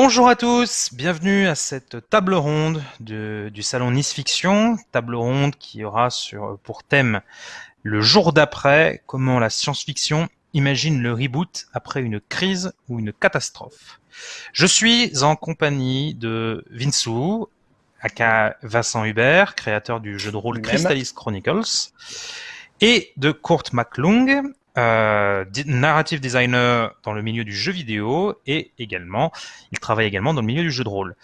Bonjour à tous, bienvenue à cette table ronde du salon Nice Fiction, table ronde qui aura sur, pour thème le jour d'après, comment la science-fiction imagine le reboot après une crise ou une catastrophe. Je suis en compagnie de Vinsou, aka Vincent Hubert, créateur du jeu de rôle Crystallis Chronicles, et de Kurt McClung, euh, narrative designer dans le milieu du jeu vidéo et également, il travaille également dans le milieu du jeu de rôle.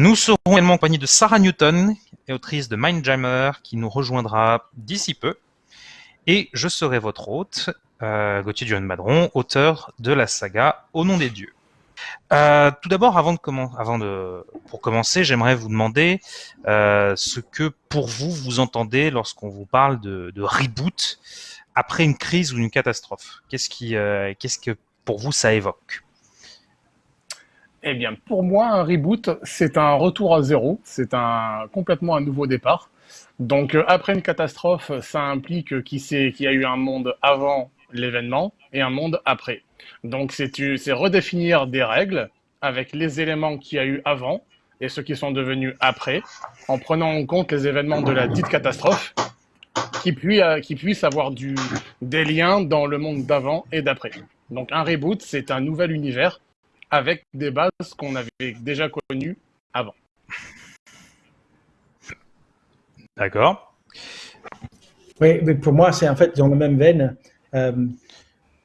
Nous serons également en compagnie de Sarah Newton, autrice de Mindjammer, qui nous rejoindra d'ici peu. Et je serai votre hôte, euh, Gauthier Duran Madron, auteur de la saga Au nom des dieux. Euh, tout d'abord, avant de pour commencer, j'aimerais vous demander ce que pour vous vous entendez lorsqu'on vous parle de reboot après une crise ou une catastrophe Qu'est-ce euh, que pour vous ça évoque? Eh bien, pour moi, un reboot, c'est un retour à zéro, c'est un complètement un nouveau départ. Donc, euh, après une catastrophe, ça implique qu'il y a eu un monde avant l'événement et un monde après. Donc, c'est redéfinir des règles avec les éléments qu'il y a eu avant et ceux qui sont devenus après, en prenant en compte les événements de la dite catastrophe qui puisse, euh, qui puisse avoir du, des liens dans le monde d'avant et d'après. Donc un reboot, c'est un nouvel univers avec des bases qu'on avait déjà connues avant. D'accord. Oui, mais pour moi, c'est en fait dans la même veine. Euh,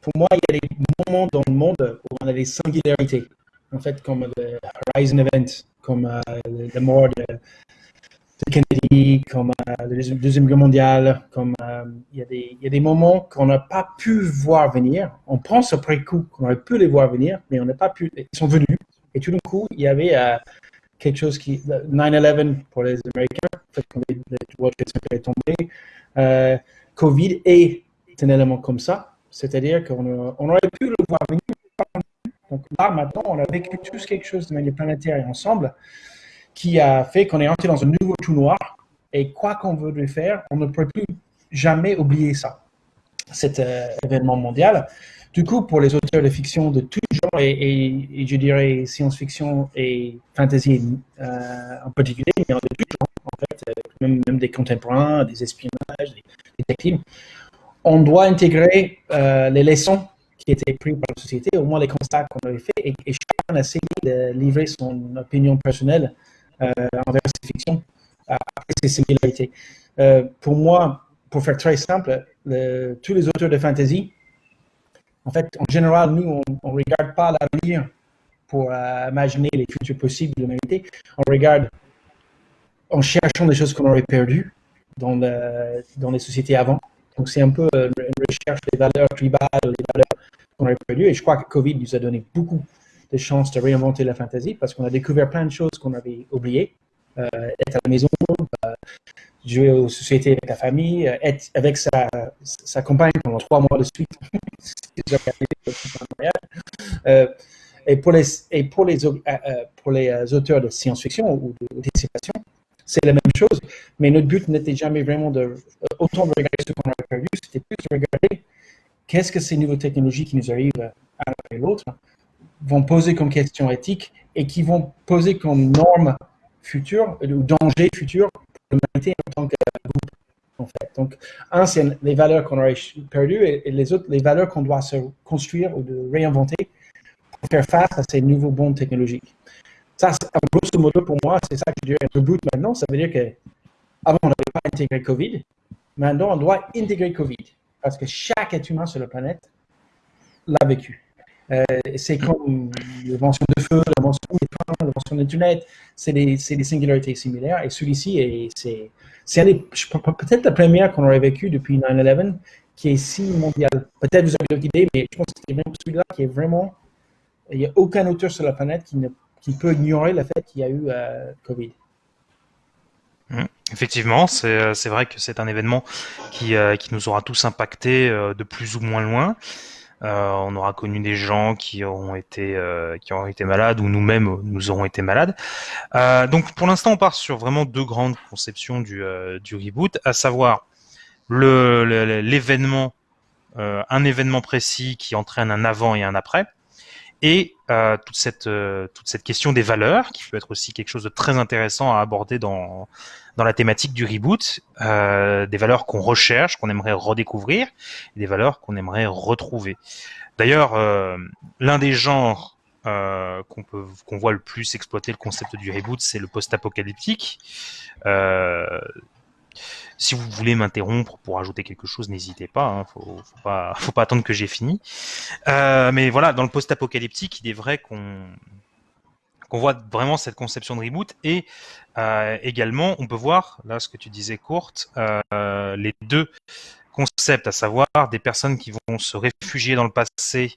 pour moi, il y a des moments dans le monde où on a des singularités. En fait, comme le Horizon Event, comme euh, la mort de Kennedy, comme euh, la Deuxième Guerre mondiale, comme euh, il y, a des moments qu'on n'a pas pu voir venir. On pense après coup qu'on aurait pu les voir venir, mais on n'a pas pu. Ils sont venus. Et tout d'un coup, il y avait euh, quelque chose qui. 9-11 pour les Américains, les, World Trade Center est tombé. Covid est un élément comme ça. C'est-à-dire qu'on on aurait pu le voir venir. Donc là, maintenant, on a vécu tous quelque chose de manière planétaire et ensemble qui a fait qu'on est entré dans un nouveau trou noir. Et quoi qu'on veut faire, on ne peut plus jamais oublier ça, cet euh, événement mondial. Du coup, pour les auteurs de fiction de tout genre, et, je dirais science-fiction et fantasy euh, en particulier, euh, même, des contemporains, des espionnages, des détectives, on doit intégrer les leçons qui étaient prises par la société, au moins les constats qu'on avait faits, et, et chacun a essayé de livrer son opinion personnelle envers ces fictions, après ces similarités. Euh, pour moi, pour faire très simple, tous les auteurs de fantasy, en fait, en général, nous, on ne regarde pas l'avenir pour euh, imaginer les futurs possibles de l'humanité. On regarde en cherchant des choses qu'on aurait perdues dans, dans les sociétés avant. Donc, c'est un peu une recherche des valeurs tribales, des valeurs qu'on aurait perdues. Et je crois que Covid nous a donné beaucoup des chances de réinventer la fantasy parce qu'on a découvert plein de choses qu'on avait oubliées. Euh, être à la maison, euh, jouer aux sociétés avec la famille, euh, être avec sa, sa compagne pendant trois mois de suite. et pour les, et pour les, pour les auteurs de science-fiction ou d'anticipation, c'est la même chose, mais notre but n'était jamais vraiment de autant de regarder ce qu'on avait perdu, c'était plus de regarder qu'est-ce que ces nouvelles technologies qui nous arrivent à l'autre, vont poser comme question éthique et qui vont poser comme norme future ou danger futur pour l'humanité en tant que groupe. En fait. Donc, un, c'est les valeurs qu'on aurait perdues et, les autres, les valeurs qu'on doit se construire ou de réinventer pour faire face à ces nouveaux bons technologiques. Ça, grosso modo, pour moi, c'est ça que je dirais reboot maintenant. Ça veut dire que avant, on n'avait pas intégré Covid. Maintenant, on doit intégrer Covid parce que chaque être humain sur la planète l'a vécu. Euh, c'est comme l'invention de feu, l'invention des trains, l'invention d'Internet, c'est des, singularités similaires. Et celui-ci, c'est peut-être la première qu'on aurait vécue depuis 9-11 qui est si mondiale. Peut-être vous avez d'autres idées, mais je pense que c'est même celui-là qui est vraiment... Il n'y a aucun auteur sur la planète qui, peut ignorer le fait qu'il y a eu euh, Covid. Mmh. Effectivement, c'est vrai que c'est un événement qui, euh, qui, nous aura tous impactés de plus ou moins loin. Euh, on aura connu des gens qui ont été euh, qui été malades ou nous-mêmes nous aurons été malades. Euh, donc pour l'instant, on part sur vraiment deux grandes conceptions du, du reboot, à savoir l'événement, un événement précis qui entraîne un avant et un après, et toute cette toute cette question des valeurs qui peut être aussi quelque chose de très intéressant à aborder dans dans la thématique du reboot, euh, des valeurs qu'on recherche, qu'on aimerait redécouvrir, et des valeurs qu'on aimerait retrouver. D'ailleurs, euh, l'un des genres euh, qu'on voit le plus exploiter le concept du reboot, c'est le post-apocalyptique. Si vous voulez m'interrompre pour ajouter quelque chose, n'hésitez pas. Hein, faut, faut pas, faut pas attendre que j'ai fini. Mais voilà, dans le post-apocalyptique, il est vrai qu'on qu'on voit vraiment cette conception de reboot et euh, également on peut voir là ce que tu disais courte euh, les deux concepts à savoir des personnes qui vont se réfugier dans le passé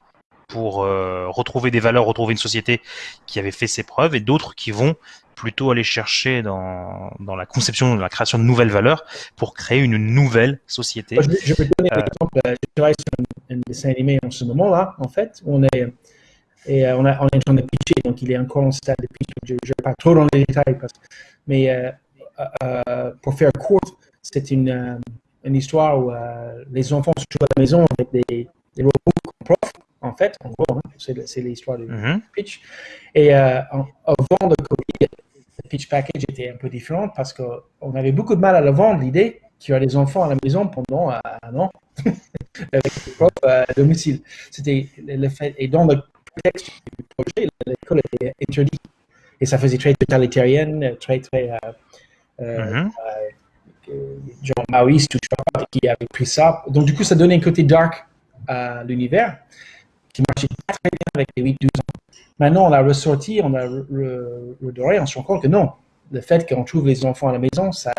pour euh, retrouver des valeurs retrouver une société qui avait fait ses preuves et d'autres qui vont plutôt aller chercher dans, dans la conception, la création de nouvelles valeurs pour créer une nouvelle société. Je, je peux donner un exemple. Je travaille sur un, un, dessin animé en ce moment-là, en fait. On est, et on, a, on est en train de pitcher, donc il est encore en stade de pitch. Je ne vais pas trop dans les détails, parce, mais euh, euh, pour faire court, c'est une, une histoire où euh, les enfants se jouent à la maison avec des, des robots prof, en fait, en gros, hein, c'est l'histoire du mm -hmm. pitch. Et en, avant de Covid, le pitch package était un peu différent parce qu'on avait beaucoup de mal à le vendre, l'idée qu'il y aurait des enfants à la maison pendant un an avec des profs à domicile. C'était le fait, et dans le contexte du projet, l'école était interdite. Et ça faisait très totalitarienne, très, très. Euh, mm -hmm. genre maoïste ou qui avait pris ça. Donc, du coup, ça donnait un côté dark à l'univers qui marchait pas très bien avec les 8-12 ans. Maintenant, on l'a ressorti, on l'a redoré, on se rend compte que non. Le fait qu'on trouve les enfants à la maison, ça,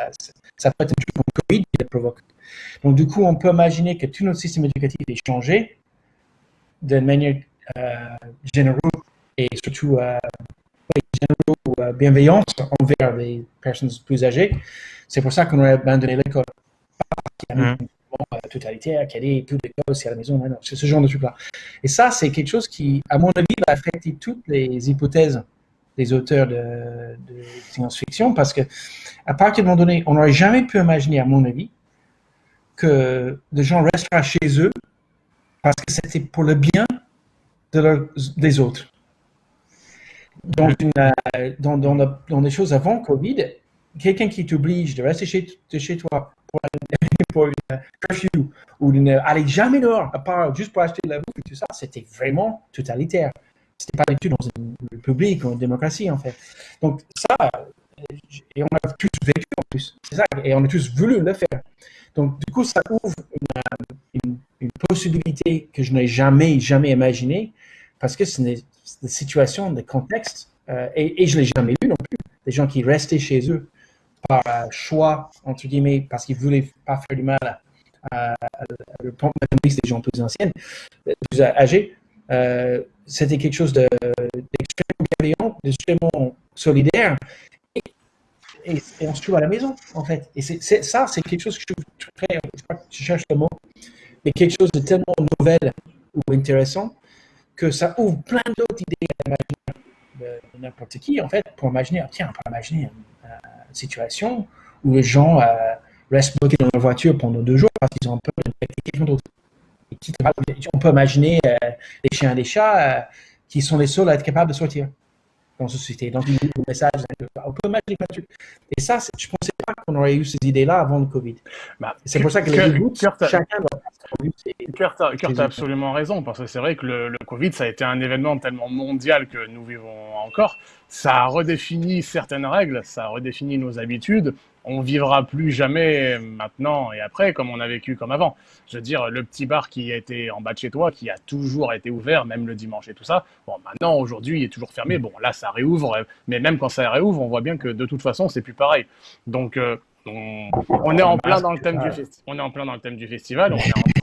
ça peut être un truc comme Covid qui le provoque. Donc, du coup, on peut imaginer que tout notre système éducatif est changé d'une manière euh, générale et surtout euh, euh, bienveillante envers les personnes plus âgées. C'est pour ça qu'on a abandonné l'école. Mmh totalitaire, qui allait tout les aussi à la maison, c'est ce genre de truc-là. Et ça, c'est quelque chose qui, à mon avis, va affecter toutes les hypothèses des auteurs de, de science-fiction, parce que à partir d'un moment donné, on n'aurait jamais pu imaginer, à mon avis, que des gens resteraient chez eux parce que c'était pour le bien des autres. Dans, une, dans, dans, des choses avant Covid, quelqu'un qui t'oblige de rester chez, chez toi pour pour une curfew ou une, aller jamais dehors, à part juste pour acheter de la bouffe et tout ça, c'était vraiment totalitaire. C'était pas du tout dans une république ou une démocratie, en fait. Donc, ça, et on a tous vécu en plus, c'est ça, et on a tous voulu le faire. Donc, du coup, ça ouvre une, une possibilité que je n'ai jamais, jamais imaginée, parce que c'est des, des, situations, des contextes, euh, et, je ne l'ai jamais vu non plus, des gens qui restaient chez eux par choix, entre guillemets, parce qu'ils ne voulaient pas faire du mal à, à, à, des gens plus anciennes, plus âgés, euh, c'était quelque chose d'extrêmement de, bienveillant, d'extrêmement solidaire. Et, on se trouve à la maison, en fait. Et ça, c'est quelque chose que je cherche le mot, mais quelque chose de tellement nouvelle ou intéressant que ça ouvre plein d'autres idées à imaginer de n'importe qui, en fait, pour imaginer, tiens, on peut imaginer une situation où les gens euh, restent bloqués dans leur voiture pendant deux jours parce qu'ils ont peur d'infecter quelqu'un d'autre. On peut imaginer euh, des chiens et des chats euh, qui sont les seuls à être capables de sortir dans la société. Donc, le message, on peut imaginer plein de trucs. Et ça, je ne pensais pas qu'on aurait eu ces idées-là avant le Covid. Bah, c'est pour ça que les reboots, chacun doit Kurt a, Kurt a absolument raison, parce que c'est vrai que le, le, Covid, ça a été un événement tellement mondial que nous vivons encore. Ça a redéfini certaines règles, ça a redéfini nos habitudes. On vivra plus jamais maintenant et après comme on a vécu comme avant. Je veux dire, le petit bar qui a été en bas de chez toi, qui a toujours été ouvert, même le dimanche et tout ça, bon, maintenant, aujourd'hui, il est toujours fermé. Bon, là, ça réouvre, mais même quand ça réouvre, on voit bien que de toute façon, c'est plus pareil. Donc, euh, on, on, est en plein dans le thème du festival. On est en plein dans le thème du festival. On est en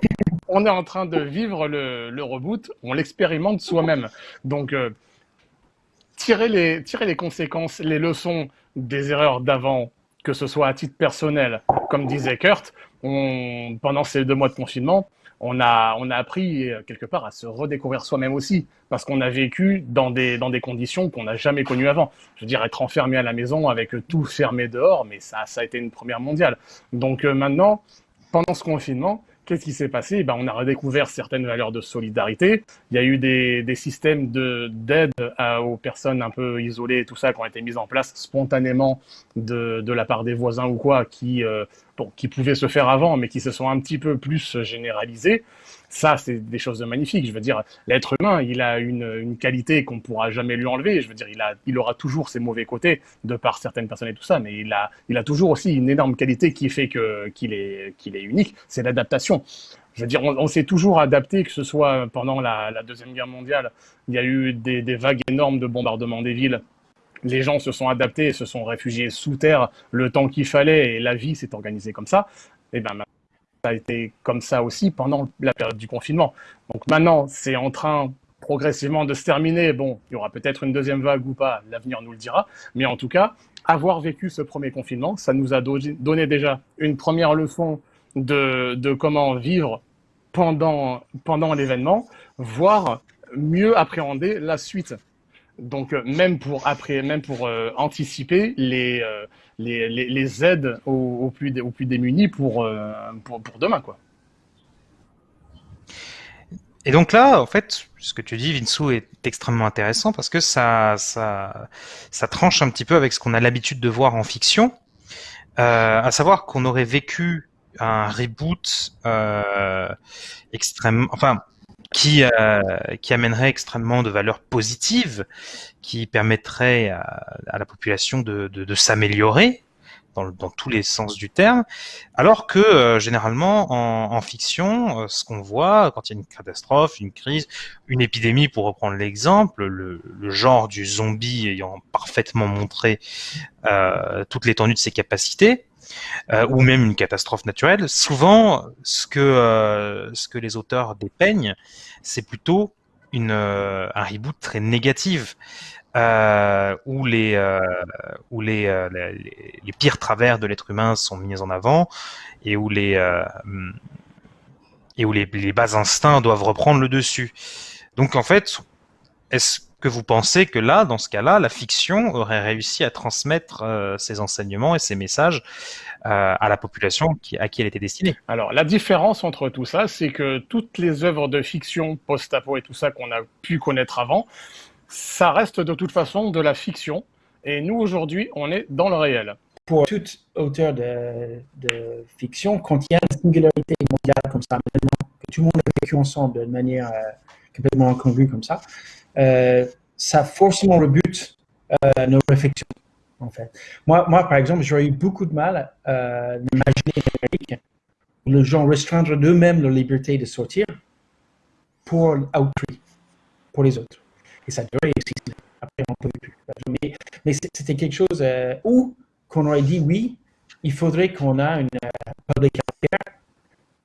on est en train de vivre le, reboot, on l'expérimente soi-même. Donc, euh, tirer, les, conséquences, les leçons des erreurs d'avant, que ce soit à titre personnel, comme disait Kurt, pendant ces deux mois de confinement, on a, appris quelque part à se redécouvrir soi-même aussi, parce qu'on a vécu dans des, conditions qu'on n'a jamais connues avant. Je veux dire, être enfermé à la maison avec tout fermé dehors, mais ça, ça a été une première mondiale. Donc euh, maintenant, pendant ce confinement, qu'est-ce qui s'est passé? Ben, On a redécouvert certaines valeurs de solidarité. Il y a eu des, des systèmes d'aide aux personnes un peu isolées et tout ça qui ont été mis en place spontanément de, de la part des voisins ou quoi, qui, euh, bon, qui pouvaient se faire avant, mais qui se sont un petit peu plus généralisés. Ça, c'est des choses magnifiques. Je veux dire, l'être humain, il a une, qualité qu'on pourra jamais lui enlever. Je veux dire, il, il aura toujours ses mauvais côtés de par certaines personnes et tout ça, mais il a, toujours aussi une énorme qualité qui fait qu'il est, unique. C'est l'adaptation. Je veux dire, on, s'est toujours adapté, que ce soit pendant la, Deuxième Guerre mondiale, il y a eu des, vagues énormes de bombardements des villes les gens se sont adaptés se sont réfugiés sous terre le temps qu'il fallait et la vie s'est organisée comme ça. Et ben ça a été comme ça aussi pendant la période du confinement. Donc maintenant, c'est en train progressivement de se terminer. Bon, il y aura peut-être une deuxième vague ou pas, l'avenir nous le dira. Mais en tout cas, avoir vécu ce premier confinement, ça nous a donné déjà une première leçon de, comment vivre pendant, pendant l'événement, voire mieux appréhender la suite. Donc euh, même pour même pour euh, anticiper les, euh, les, aides aux, plus, démunis pour, euh, pour, pour demain quoi. Et donc là, en fait, ce que tu dis, Vinsou, est extrêmement intéressant parce que ça, ça, ça tranche un petit peu avec ce qu'on a l'habitude de voir en fiction, euh, à savoir qu'on aurait vécu un reboot euh, extrêmement, enfin, qui, euh, qui amènerait extrêmement de valeurs positives, qui permettrait à, à la population de, de, de s'améliorer dans, dans, tous les sens du terme, alors que euh, généralement en, en fiction, euh, ce qu'on voit quand il y a une catastrophe, une crise, une épidémie, pour reprendre l'exemple, le, le, genre du zombie ayant parfaitement montré euh, toute l'étendue de ses capacités, euh, ou même une catastrophe naturelle, souvent ce que euh, ce que les auteurs dépeignent, c'est plutôt une euh, un reboot très négatif. Où les où les, les pires travers de l'être humain sont mis en avant et où les et où les, les bas instincts doivent reprendre le dessus. Donc en fait, est-ce que vous pensez que là, dans ce cas-là, la fiction aurait réussi à transmettre euh, ses enseignements et ses messages euh, à la population qui, à qui elle était destinée Alors, la différence entre tout ça, c'est que toutes les œuvres de fiction post-apo et tout ça qu'on a pu connaître avant, ça reste de toute façon de la fiction. Et nous, aujourd'hui, on est dans le réel. Pour tout auteur de, de, fiction, quand il y a une singularité mondiale comme ça, maintenant, que tout le monde a vécu ensemble de manière euh, complètement incongrue comme ça, ça forcément rebute euh, nos réflexions, en fait. Moi, moi par exemple, j'aurais eu beaucoup de mal à imaginer l'Amérique où les gens restreindre d'eux-mêmes leur liberté de sortir pour autrui, pour les autres. Et ça durait aussi. Après, on ne pouvait plus. Mais, c'était quelque chose euh, où qu'on aurait dit oui, il faudrait qu'on ait une euh, public healthcare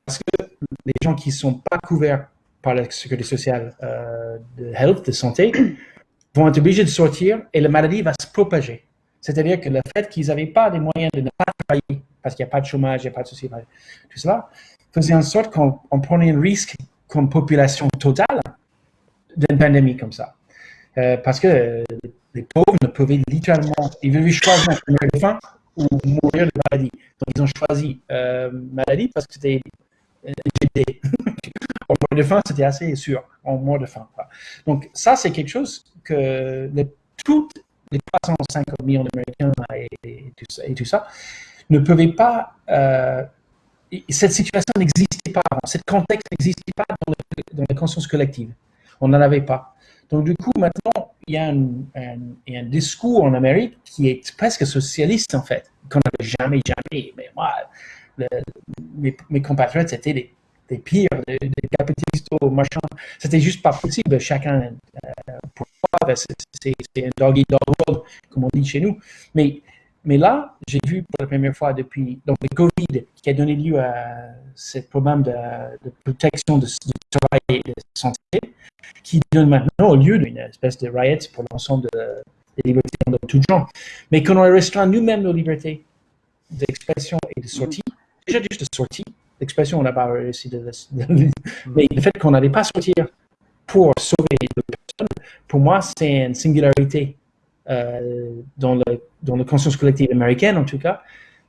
parce que les gens qui ne sont pas couverts par la sécurité sociale euh, de santé, vont être obligés de sortir et la maladie va se propager. C'est-à-dire que le fait qu'ils n'avaient pas des moyens de ne pas travailler, parce qu'il n'y a pas de chômage, il n'y a pas de souci, tout cela, faisait en sorte qu'on prenait un risque comme population totale d'une pandémie comme ça. Euh, parce que euh, les pauvres ne pouvaient littéralement, ils devaient choisir entre mourir faim ou mourir de maladie. Donc ils ont choisi euh, maladie parce que c'était GD. De faim, c'était assez sûr, en mort de faim. Donc ça, c'est quelque chose que toutes les 350 millions d'Américains et, et, tout ça ne pouvaient pas... Euh, cette situation n'existait pas avant, ce contexte n'existait pas dans, le, dans la conscience collective. On n'en avait pas. Donc, du coup, maintenant, il y a un, discours en Amérique qui est presque socialiste, en fait, qu'on n'avait jamais, jamais. Mais moi, mes, compatriotes, c'était des, des, pires, des, des capitalistes, machin. C'était juste pas possible. Chacun, euh, pourquoi C'est un doggy dog world, comme on dit chez nous. Mais, mais là, j'ai vu pour la première fois depuis donc, le Covid qui a donné lieu à ce problème de, de protection de, de travail et de santé qui donne maintenant au lieu d'une espèce de riot pour l'ensemble de, des libertés de tout genre. Mais qu'on aurait restreint nous-mêmes nos libertés d'expression et de sortie, déjà juste de sortie, l'expression on n'a pas réussi de, de, mais le fait qu'on n'allait pas sortir pour sauver les personnes, pour moi c'est une singularité euh, dans, le, dans la conscience collective américaine en tout cas,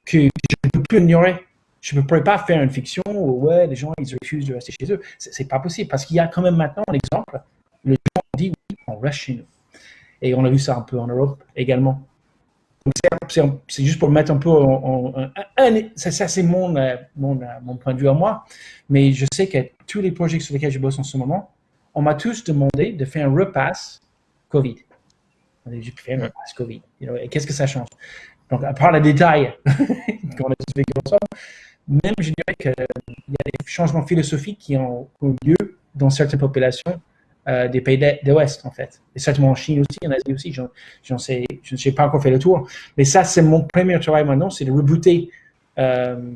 que je ne peux plus ignorer Je ne pourrais pas faire une fiction où ouais, les gens ils refusent de rester chez eux. C'est pas possible parce qu'il y a quand même maintenant un exemple. Les gens dit oui, on reste chez nous. Et on a vu ça un peu en Europe également. C'est juste pour mettre un peu en. ça, c'est mon, euh, mon, euh, mon, point de vue à moi. Mais je sais que tous les projets sur lesquels je bosse en ce moment, on m'a tous demandé de faire un repass COVID. J'ai fait un repass COVID. Qu'est-ce que ça change? Donc, à part les détails qu'on a expliqué ensemble, même je dirais qu'il y a des changements philosophiques qui ont eu lieu dans certaines populations euh, des pays de, l'Ouest, en fait. Et certainement en Chine aussi, en Asie aussi, j'en sais, je ne sais pas encore fait le tour. Mais ça, c'est mon premier travail maintenant, c'est de rebooter euh,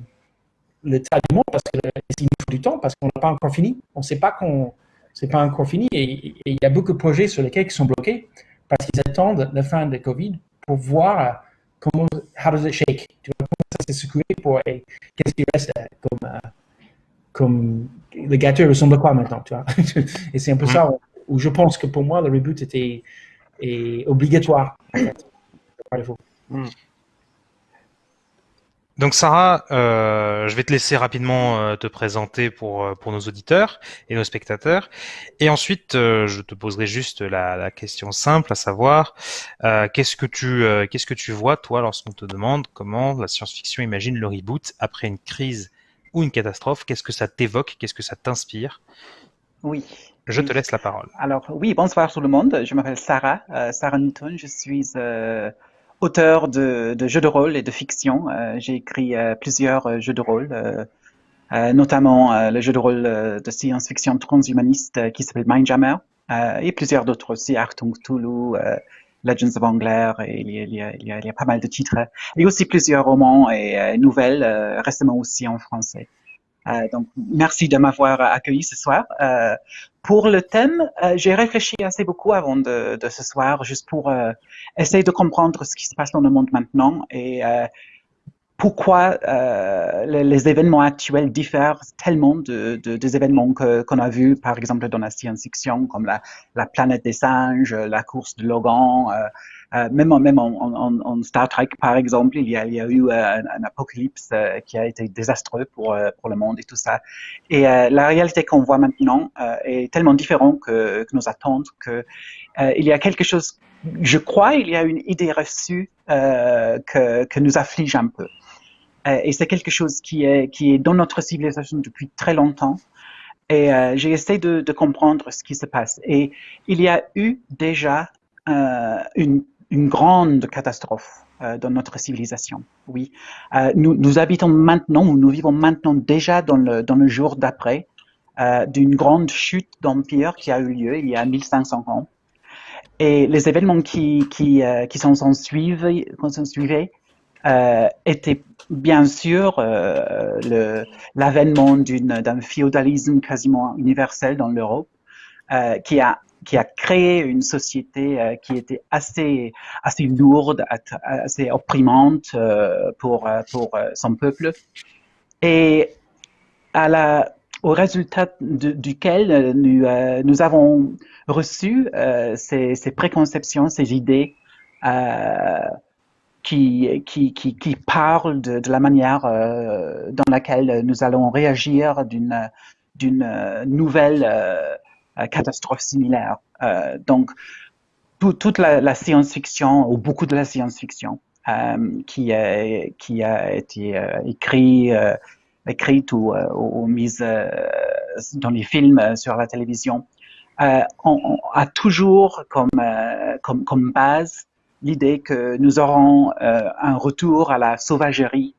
le tas du monde parce qu'il faut du temps, parce qu'on n'a pas encore fini. On ne sait pas qu'on c'est pas encore fini et il y a beaucoup de projets sur lesquels ils sont bloqués parce qu'ils attendent la fin de Covid pour voir comment, how does it shake, tu vois, comment ça s'est secoué pour, qu'est-ce qui reste euh, comme le gâteau ressemble à quoi maintenant, tu vois? Et c'est un peu ça où, je pense que pour moi, le reboot était obligatoire, en fait. Mm. Donc Sarah, euh, je vais te laisser rapidement euh, te présenter pour euh, pour nos auditeurs et nos spectateurs, et ensuite je te poserai juste la, la, question simple, à savoir qu'est-ce que tu qu'est-ce que tu vois toi lorsqu'on te demande comment la science-fiction imagine le reboot après une crise ou une catastrophe, qu'est-ce que ça t'évoque, qu'est-ce que ça t'inspire? Oui. Je te laisse la parole. Alors oui, bonsoir tout le monde. Je m'appelle Sarah, euh, Sarah Newton. Je suis euh, auteur de, jeux de rôle et de fiction. Euh, j'ai écrit plusieurs jeux de rôle, notamment le jeu de rôle de science-fiction transhumaniste qui s'appelle Mindjammer et plusieurs d'autres aussi, Artung Cthulhu, Legends of Angler, et il y, a, il, y a, il, y a, aussi plusieurs romans et euh, nouvelles, euh, récemment aussi en français. Euh, donc, merci de m'avoir accueilli ce soir. Euh, pour le thème, euh, j'ai réfléchi assez beaucoup avant de, de, ce soir, juste pour essayer de comprendre ce qui se passe dans le monde maintenant et pourquoi euh, les, événements actuels diffèrent tellement de, de des événements qu'on a vus, par exemple, dans la science-fiction, comme la, la, planète des singes, la course de Logan, euh, euh, même, en, Star Trek, par exemple, il y a, eu un, apocalypse qui a été désastreux pour, pour le monde et tout ça. Et la réalité qu'on voit maintenant est tellement différente que, nos attentes que il y a quelque chose, je crois, il y a une idée reçue que, que nous afflige un peu. Euh, et c'est quelque chose qui est, qui est dans notre civilisation depuis très longtemps. Et euh, j'ai essayé de, de, comprendre ce qui se passe. Et il y a eu déjà euh, une, une, grande catastrophe euh, dans notre civilisation. Oui, euh, nous, nous, habitons maintenant, ou nous vivons maintenant déjà dans le, dans le jour d'après euh, d'une grande chute d'empire qui a eu lieu il y a 1500 ans. Et les événements qui, qui, qui sont en suivi, euh, était bien sûr euh, l'avènement d'un féodalisme quasiment universel dans l'Europe, euh, qui a qui a créé une société euh, qui était assez assez lourde, assez opprimante euh, pour pour son peuple, et à la au résultat duquel nous, nous avons reçu ces, ces, préconceptions, ces idées euh, qui, qui, qui, qui parle de, la manière euh, dans laquelle nous allons réagir d'une nouvelle euh, catastrophe similaire. Euh, donc, tout, toute la, science-fiction, ou beaucoup de la science-fiction, euh, qui, a, été euh, écrit, écrite ou, ou mise dans les films sur la télévision, on, on, a toujours comme, comme, comme base l'idée que nous aurons euh, un retour à la sauvagerie,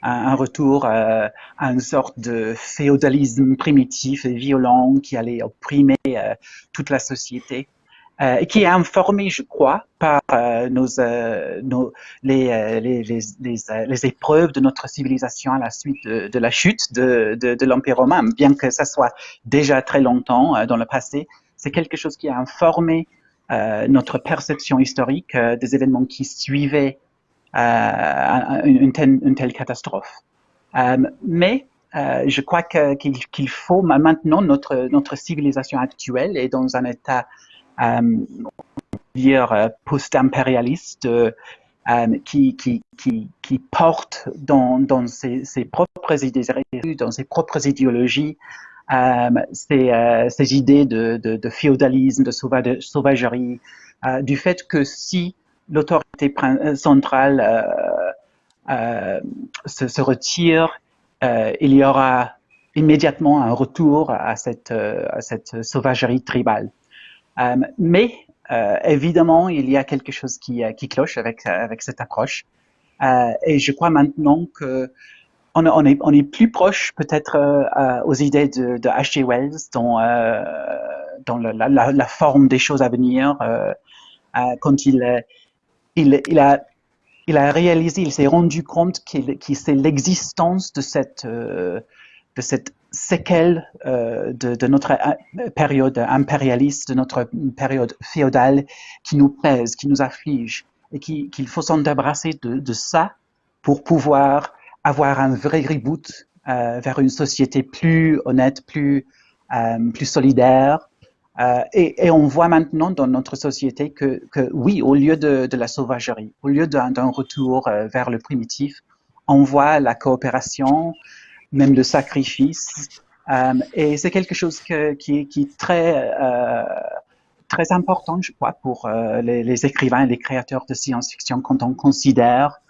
un, retour euh, à une sorte de féodalisme primitif et violent qui allait opprimer euh, toute la société. Euh, qui est informé, je crois, par euh, nos, nos les, les, les, les, épreuves de notre civilisation à la suite de, de la chute de, de, de l'Empire romain, bien que ça soit déjà très longtemps dans le passé. C'est quelque chose qui a informé euh, notre perception historique euh, des événements qui suivaient euh, une, une, telle, une, telle, catastrophe. mais je crois qu'il faut maintenant notre, notre civilisation actuelle est dans un état dire post-impérialiste qui, qui, porte dans, ses, propres idées, dans ses propres idéologies, ces, idées de, féodalisme, de sauvagerie, du fait que si l'autorité centrale euh, se, retire, il y aura immédiatement un retour à cette sauvagerie tribale. Mais euh, évidemment, il y a quelque chose qui, euh, cloche avec, cette approche. Euh, et je crois maintenant que on, on, est, plus proche peut-être euh, aux idées de, de H.G. Wells dans, euh, la, forme des choses à venir, quand il, a, réalisé, il s'est rendu compte qu'il qu c'est l'existence de cette, de cette séquelles euh, de, notre euh, période impérialiste, de notre période féodale qui nous pèse, qui nous afflige, et qu'il qui faut s'en débarrasser de, ça pour pouvoir avoir un vrai reboot euh, vers une société plus honnête, plus, plus solidaire. Et, on voit maintenant dans notre société que, oui, au lieu de, la sauvagerie, au lieu d'un retour vers le primitif, on voit la coopération, même le sacrifice. Euh, et c'est quelque chose qui, est très, euh, très important, je crois, pour euh, les, écrivains et les créateurs de science-fiction quand on considère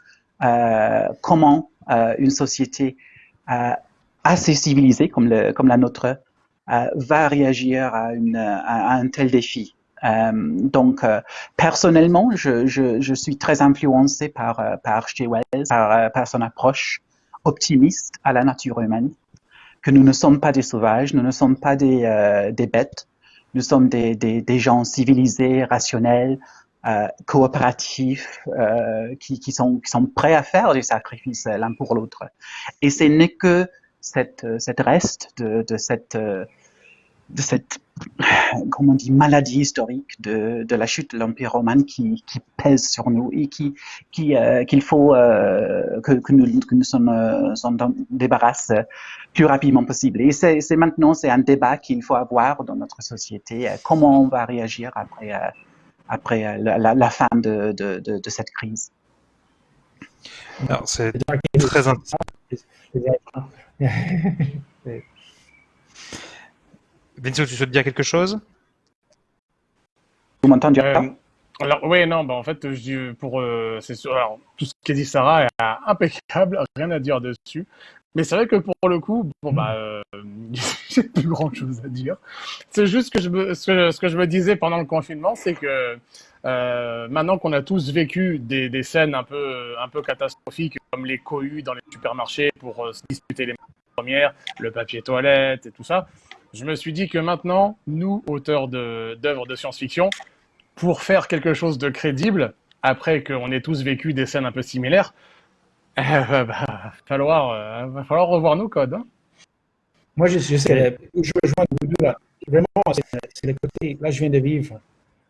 comment une société assez civilisée comme, la nôtre va réagir à, un tel défi. donc, personnellement, je, suis très influencé par, par. Wells, par son approche optimiste à la nature humaine, que nous ne sommes pas des sauvages, nous ne sommes pas des, euh, bêtes, nous sommes des, gens civilisés, rationnels, euh, coopératifs, euh, qui, sont, prêts à faire des sacrifices l'un pour l'autre. Et ce n'est que cette, reste de, cette de cette comment on dit, maladie historique de, de la chute de l'Empire romain qui, qui, pèse sur nous et qui, qui, euh, qu'il faut euh, que, que, nous, que nous sommes, euh, débarrasse plus rapidement possible. Et c'est, c'est maintenant, c'est un débat qu'il faut avoir dans notre société. Euh, comment on va réagir après, euh, après la, la, la, fin de, de, de, de cette crise Alors, c'est très intéressant. Vince, tu souhaites dire quelque chose? Vous m'entendez euh, alors oui, non, bah en fait, je pour euh, c'est sûr. Alors tout ce qu'a dit Sarah est impeccable, rien à dire dessus. Mais c'est vrai que pour le coup, bon bah, euh, j'ai plus grand chose à dire. C'est juste que je me, ce que, ce que je me disais pendant le confinement, c'est que euh, maintenant qu'on a tous vécu des, des, scènes un peu, un peu catastrophiques, comme les cohues dans les supermarchés pour euh, se disputer les premières, le papier toilette et tout ça, je me suis dit que maintenant, nous, auteurs d'œuvres de, science-fiction, pour faire quelque chose de crédible, après qu'on ait tous vécu des scènes un peu similaires, euh, bah, falloir, euh, va falloir revoir nos codes. Hein. Moi, je, je, je rejoins vous là. Vraiment, c'est le côté. Là, je viens de vivre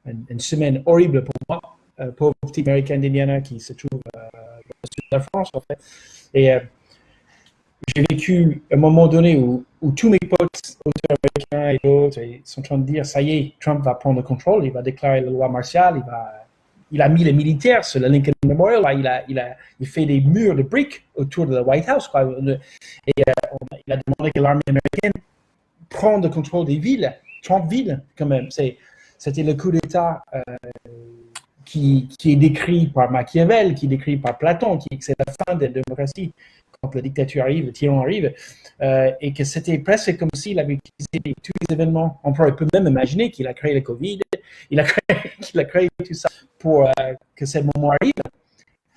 une, une semaine horrible pour moi. Euh, pauvre petit américain d'Indiana qui se trouve euh, dans le sud de la France, en fait. Et euh, j'ai vécu un moment donné où, où, tous mes potes, auteurs américains et d'autres, sont en train de dire ça y est, Trump va prendre le contrôle, il va déclarer la loi martiale, il, va, il a mis les militaires sur le Lincoln Memorial, il, a, il, a, il fait des murs de briques autour de la White House. Et euh, il a demandé que l'armée américaine prenne le contrôle des villes, 30 villes quand même. C'était le coup d'État. Euh, qui, qui, est décrit par Machiavel, qui est décrit par Platon, qui c'est la fin de la démocratie quand la dictature arrive, le tyran arrive, euh, et que c'était presque comme s'il avait utilisé tous les événements. On peut même imaginer qu'il a créé le Covid, il a créé, qu'il a créé tout ça pour euh, que ce moment arrive,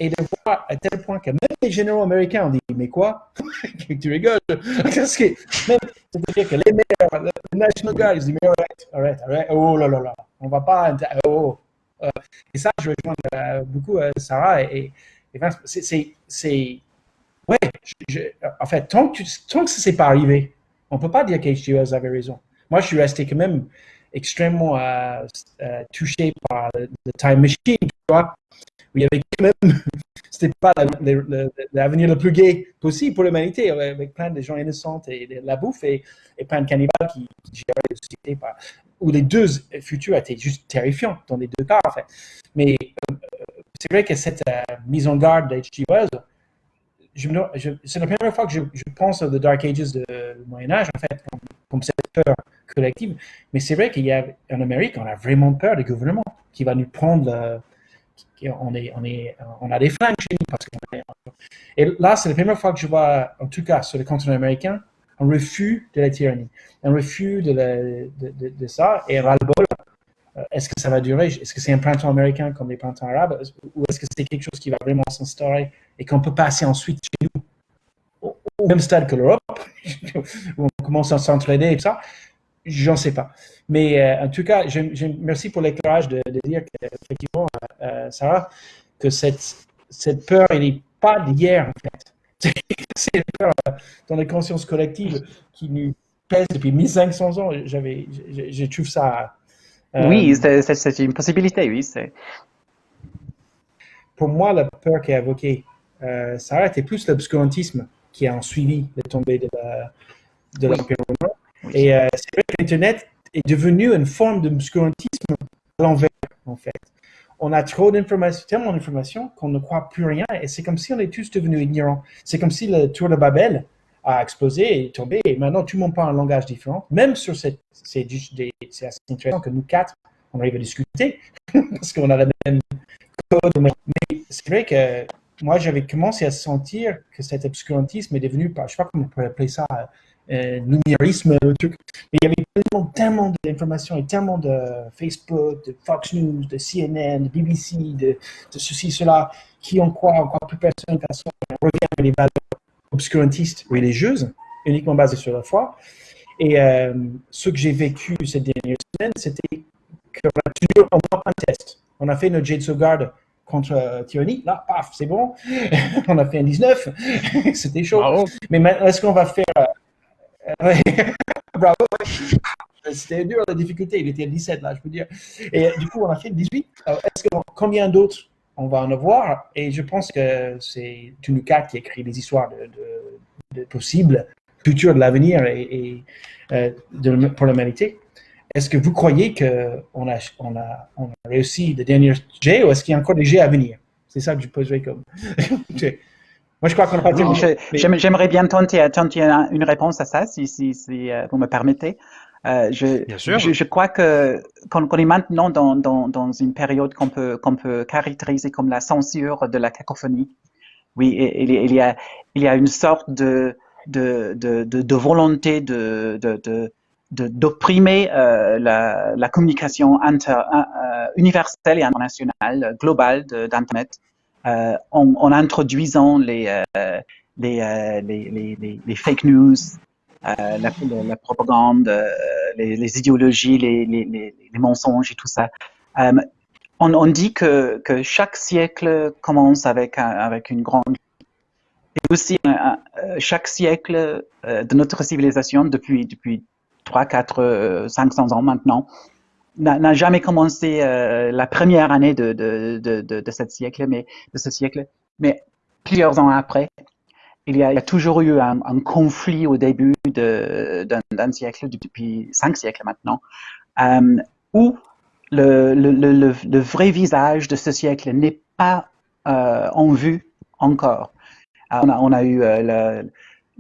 et de voir à tel point que même les généraux américains ont dit Mais quoi? Tu rigoles? Parce que même, c'est-à-dire que les maires, le National Guard, ils disent Mais arrête, arrête, arrête, oh là là là, on va pas. Oh. Euh, et ça, je rejoins euh, beaucoup Sarah et, et c'est Ouais, en fait, tant que, tant ça s'est pas arrivé, on peut pas dire qu'HGOS avait raison. Moi, je suis resté quand même extrêmement euh, euh, touché par le, Time Machine, tu vois, où il y avait quand même, c'était pas l'avenir le, plus gai possible pour l'humanité, avec plein de gens innocents et de la bouffe et, plein de cannibales qui, géraient la société. Par, où les deux futurs étaient juste terrifiants dans les deux cas, en fait. Mais euh, c'est vrai que cette mise en garde d'H.G. C'est la première fois que je, pense aux Dark Ages du Moyen-Âge, en fait, comme, cette peur collective. Mais c'est vrai qu'il y a, en Amérique, on a vraiment peur du gouvernement qui va nous prendre. on, est, on, est, on a des flingues chez nous. Et là, c'est la première fois que je vois, en tout cas sur le continent américain, un refus de la tyrannie, un refus de, de, de, ça et ras-le-bol. Euh, est-ce que ça va durer? Est-ce que c'est un printemps américain comme les printemps arabes? Ou est-ce que c'est quelque chose qui va vraiment s'instaurer et qu'on peut passer ensuite chez nous au même stade que l'Europe, où on commence à s'entraîner et tout ça J'en sais pas. Mais euh, en tout cas, merci pour l'éclairage de, dire qu'effectivement, euh, euh, Sarah, que cette, cette peur, elle n'est pas d'hier, en fait. c'est une peur dans la conscience collective qui nous pèse depuis 1500 ans. J'avais, je, trouve ça. oui, c'est une possibilité, oui. Pour moi, la peur qui est évoquée, Sarah, était plus l'obscurantisme qui a suivi la tombée de l'Empire romain. Et euh, c'est vrai que l'Internet est devenu une forme d'obscurantisme à l'envers, en fait. On a trop d'informations, tellement d'informations qu'on ne croit plus rien et c'est comme si on est tous devenus ignorants. C'est comme si le tour de Babel a explosé et est tombé et maintenant tout le monde parle un langage différent. Même sur cette, c'est assez intéressant que nous quatre, on arrive à discuter parce qu'on a la même code. Mais c'est vrai que moi, j'avais commencé à sentir que cet obscurantisme est devenu, je ne sais pas comment on pourrait appeler ça, euh, numérisme, truc. Mais il y avait tellement, tellement d'informations et tellement de Facebook, de Fox News, de CNN, de BBC, de, ceci, cela, qui en croit encore plus personne qu'à soi. On revient avec les valeurs obscurantistes religieuses, uniquement basées sur la foi. Et euh, ce que j'ai vécu cette dernière semaine, c'était qu'on a toujours un test. On a fait notre jet de sauvegarde contre euh, tyrannie. Là, paf, c'est bon. on a fait un 19. C'était chaud. Mais maintenant, est-ce qu'on va faire Bravo. C'était dur la difficulté. Il était à 17 là, je peux dire. Et du coup, on a fait 18. Est-ce que combien d'autres on va en avoir? Et je pense que c'est Tunuka qui écrit les histoires de, possibles futurs de l'avenir et, euh, pour l'humanité. Est-ce que vous croyez qu'on a, on a, on a réussi le dernier jet ou est-ce qu'il y a encore des jets à venir? C'est ça que je poserai comme. Moi, je crois qu'on pas J'aimerais bien tenter, une réponse à ça, si, si, si euh, vous me permettez. Euh, je, bien sûr. Je, crois que qu'on est maintenant dans, dans, dans une période qu'on peut, qu'on peut caractériser comme la censure de la cacophonie. Oui, il, il, y, a, il y a une sorte de, de, de, de, volonté de, de, d'opprimer euh, la, la, communication inter, euh, universelle et internationale, globale d'Internet. Euh, en, introduisant les, euh, euh, les, les, les, fake news, la, la, propagande, les, idéologies, les, mensonges et tout ça. On, on, dit que, que, chaque siècle commence avec, avec une grande et aussi chaque siècle de notre civilisation depuis depuis 3, 4, 500 ans maintenant n'a jamais commencé euh, la première année de, de, de, de, ce siècle, mais de ce siècle, mais plusieurs ans après, il y a, toujours eu un, conflit au début d'un siècle, depuis cinq siècles maintenant, euh, où le, le, le, le, vrai visage de ce siècle n'est pas euh, en vue encore. on, a, on a eu euh,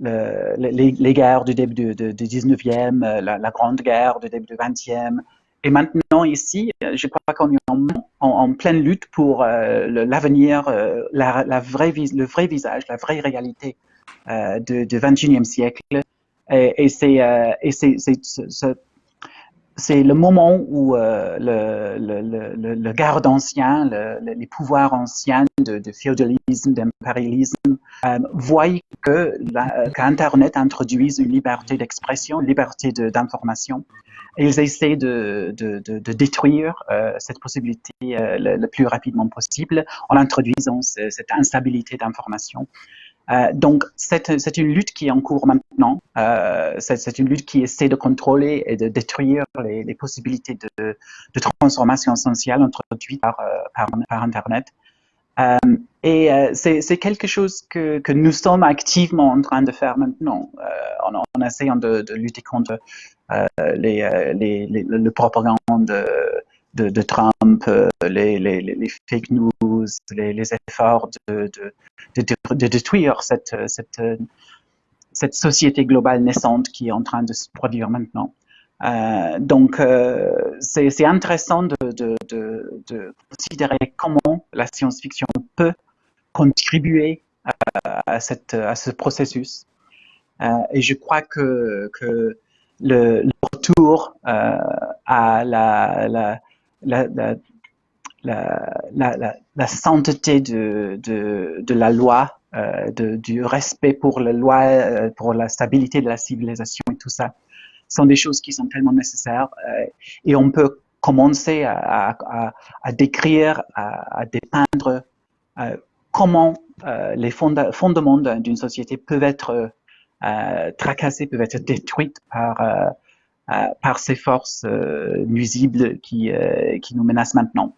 le, les, les, guerres du début du, du 19e, euh, la, la, Grande Guerre du début du 20e, et maintenant, ici, je crois qu'on est en, en, pleine lutte pour euh, l'avenir, euh, la, la le vrai visage, la vraie réalité euh, du, du 21e siècle. Et, et c'est euh, c'est le moment où euh, le, le, le, le, garde ancien, les pouvoirs anciens de, de féodalisme, d'impérialisme, euh, voient qu'Internet introduise une liberté d'expression, une liberté d'information. Ils essaient de, de détruire euh, cette possibilité euh, le, plus rapidement possible en introduisant cette instabilité d'information. Euh, donc, c'est une lutte qui est en cours maintenant. Euh, c'est une lutte qui essaie de contrôler et de détruire les, possibilités de, transformation sociale introduites par, euh, Internet. Et c'est quelque chose que, nous sommes activement en train de faire maintenant, en, essayant de, lutter contre les, les, le propagande de, Trump, les, les, fake news, les, efforts de, de, détruire cette, cette, cette société globale naissante qui est en train de se produire maintenant. Euh, donc, euh, c'est intéressant de, de, de, de, considérer comment la science-fiction peut contribuer à, cette, à ce processus. Euh, et je crois que, que le, retour euh, à la, la, la la, la, sainteté de, de, de la loi, euh, de, du respect pour la loi, euh, pour la stabilité de la civilisation et tout ça sont des choses qui sont tellement nécessaires euh, et on peut commencer à, à, à décrire, à, à dépeindre comment les fondements d'une société peuvent être tracassés, peuvent être détruits par, par ces forces nuisibles qui, qui nous menacent maintenant.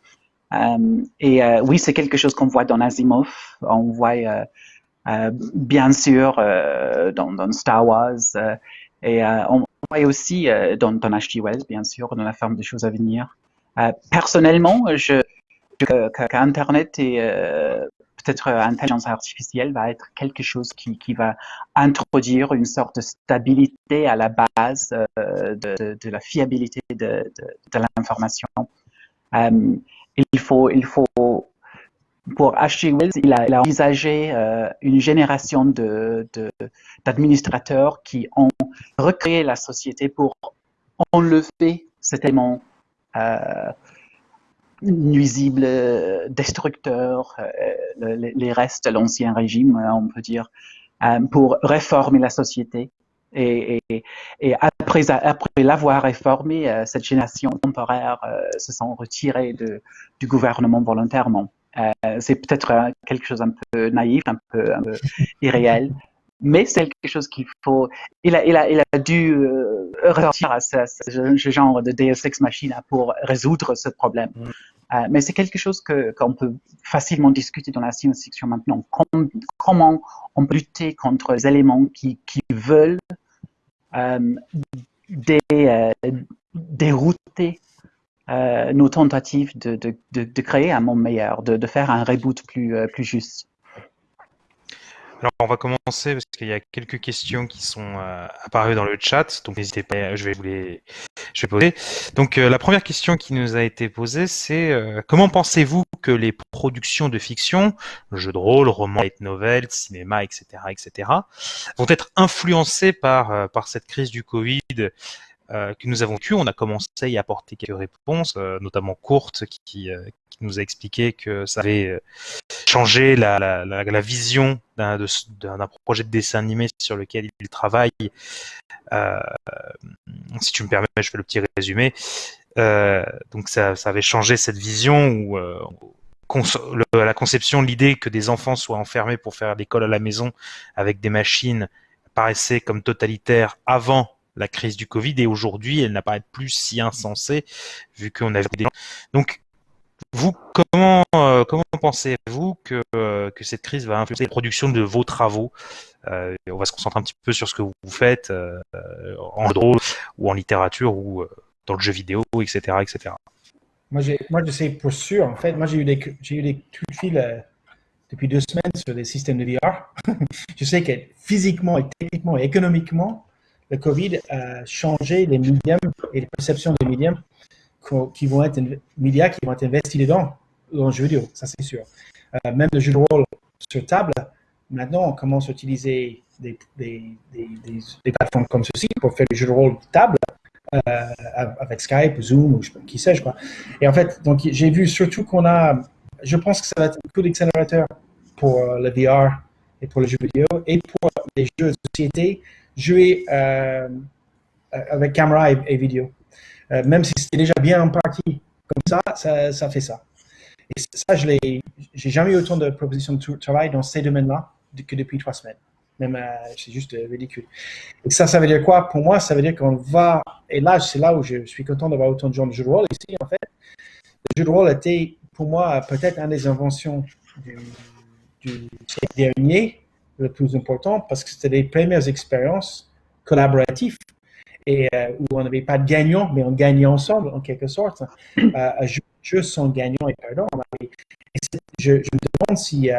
et oui, c'est quelque chose qu'on voit dans Asimov, on voit bien sûr dans, Star Wars, et on, et aussi euh, dans, dans H.G. Wells, bien sûr, dans la forme des choses à venir. Euh, personnellement, je, qu'Internet et euh, peut-être l'intelligence artificielle va être quelque chose qui, va introduire une sorte de stabilité à la base de, de, la fiabilité de, l'information. il faut, il faut pour H.G. Wells, il a, envisagé euh, une génération d'administrateurs qui ont recréé la société pour enlever cet élément euh, nuisible, destructeur, euh, les, restes de l'ancien régime, on peut dire, pour réformer la société. Et, et, après, après l'avoir réformé, cette génération temporaire se sont retirés de, du gouvernement volontairement. Euh, c'est peut-être euh, quelque chose un peu naïf, un peu, un peu irréel, mais c'est quelque chose qu'il faut. Il a, il a, il a dû euh, ressortir à ce, ce, genre de Deus Ex Machina pour résoudre ce problème. Euh, mais c'est quelque chose qu'on peut facilement discuter dans la science-fiction maintenant. comment on peut lutter contre les éléments qui, qui veulent euh, euh, dérouter nos tentatives de, de, de, créer un monde meilleur, de, faire un reboot plus, plus juste. Alors on va commencer parce qu'il y a quelques questions qui sont euh, apparues dans le chat, donc n'hésitez pas, je vais vous les je vais poser. Donc la première question qui nous a été posée, c'est comment pensez-vous que les productions de fiction, jeux de rôle, romans, nouvelles, cinéma, etc., etc., vont être influencées par par cette crise du Covid euh, que nous avons pu, on a commencé à y apporter quelques réponses, euh, notamment courtes, qui, euh, qui, nous a expliqué que ça avait changé la, vision d'un projet de dessin animé sur lequel il travaille. si tu me permets, je fais le petit résumé. donc ça, avait changé cette vision où la conception, l'idée que des enfants soient enfermés pour faire l'école à la maison avec des machines paraissait comme totalitaire avant la crise du Covid et aujourd'hui elle n'apparaît plus si insensée vu qu'on avait des donc vous comment euh, comment pensez-vous que euh, que cette crise va influencer la production de vos travaux? Euh, on va se concentrer un petit peu sur ce que vous faites en drôle ou en littérature ou dans le jeu vidéo etc etc moi moi je sais pour sûr en fait moi j'ai eu des j'ai eu des coups de fil depuis deux semaines sur des systèmes de VR je sais que physiquement et techniquement et économiquement le Covid a changé les médiums et les perceptions des médiums qui vont être médias qui vont être investis dedans, dans le jeu vidéo, ça c'est sûr. Euh, même le jeu de rôle sur table, maintenant on commence à utiliser des, des, des, des plateformes comme ceci pour faire le jeu de rôle table euh, avec Skype, Zoom, ou qui sais-je quoi. Et en fait, donc j'ai vu surtout qu'on a, je pense que ça va être un coup d'accélérateur pour euh, le VR et pour le jeu vidéo et pour les jeux de société jouer euh, avec caméra et, vidéo. Euh, même si c'était déjà bien en partie comme ça, ça, fait ça. Et ça, je n'ai jamais eu autant de propositions de travail dans ces domaines-là que depuis trois semaines. Même, euh, c'est juste ridicule. Et ça, ça veut dire quoi? Pour moi, ça veut dire qu'on va, et là, c'est là où je suis content d'avoir autant de gens de jeux de rôle ici, en fait. Le jeu de rôle était, pour moi, peut-être une des inventions du, du dernier, le plus important parce que c'était les premières expériences collaboratives et où on n'avait pas de gagnant, mais on gagnait ensemble en quelque sorte. jeux, sont gagnants et perdants. Et je, je, me demande si,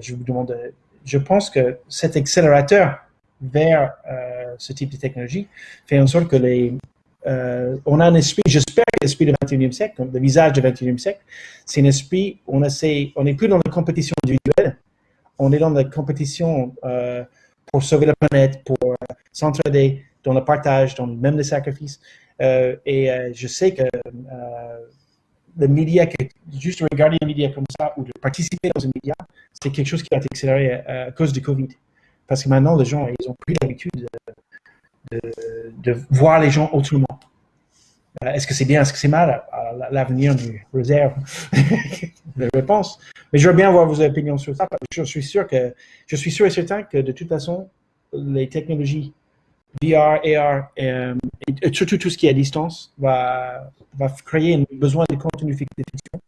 je vous demande, je pense que cet accélérateur vers ce type de technologie fait en sorte que les, euh, on a un esprit, j'espère que l'esprit du 21e siècle, le visage du 21e siècle, c'est un esprit, on essaie, on n'est plus dans la compétition individuelle, on est dans la compétition euh, pour sauver la planète, pour euh, s'entraider dans le partage, dans même les sacrifices. et je sais que le média, juste regarder un média comme ça ou de participer dans un média, c'est quelque chose qui va être accéléré à, cause du Covid. Parce que maintenant, les gens, ils ont pris l'habitude de, voir les gens autrement. Euh, est-ce que c'est bien, est-ce que c'est mal? L'avenir du réserve la réponse. Mais je veux bien avoir vos opinions sur ça. Je suis sûr que je suis sûr et certain que de toute façon, les technologies VR, AR, euh, et, surtout tout ce qui est à distance, va, va créer un besoin de contenu fiction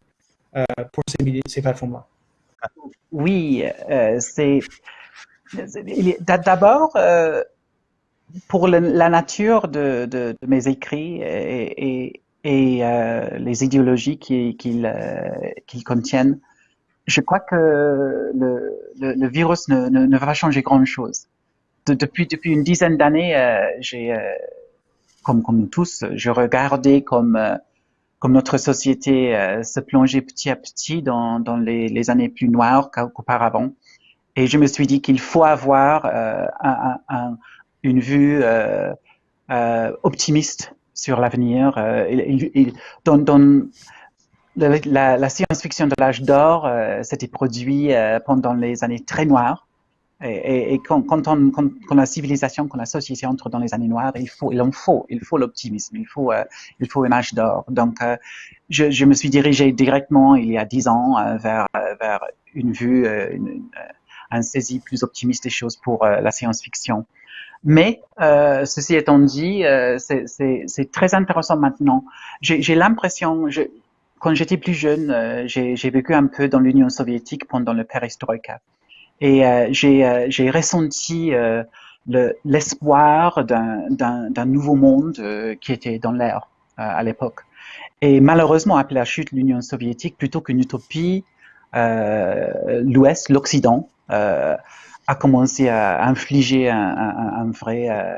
euh, pour ces, ces plateformes-là. Oui, c'est d'abord pour la nature de, mes écrits et, euh, les idéologies qu'ils euh, contiennent, je crois que le, virus ne, va changer grand-chose. De, depuis, une dizaine d'années, euh, comme, nous tous, je regardais comme, notre société se plongeait petit à petit dans, les, années plus noires qu'auparavant. Et je me suis dit qu'il faut avoir un une vue euh, euh, optimiste sur l'avenir. Euh, la, science-fiction de l'âge d'or s'était produit pendant les années très noires. Et, quand, on, quand, la civilisation, quand la société entre dans les années noires, il en faut, il faut l'optimisme, il faut, un âge d'or. Donc, je, me suis dirigé directement il y a dix ans vers, vers une vue, une, un saisie plus optimiste des choses pour la science-fiction. Mais euh, ceci étant dit, euh, c'est très intéressant maintenant. J'ai l'impression, quand j'étais plus jeune, euh, j'ai vécu un peu dans l'Union soviétique pendant le perestroïka. Et euh, j'ai ressenti l'espoir d'un nouveau monde qui était dans l'air à l'époque. Et malheureusement, après la chute de l'Union soviétique, plutôt qu'une utopie, l'Ouest, l'Occident, a commencé à infliger un, vrai, euh,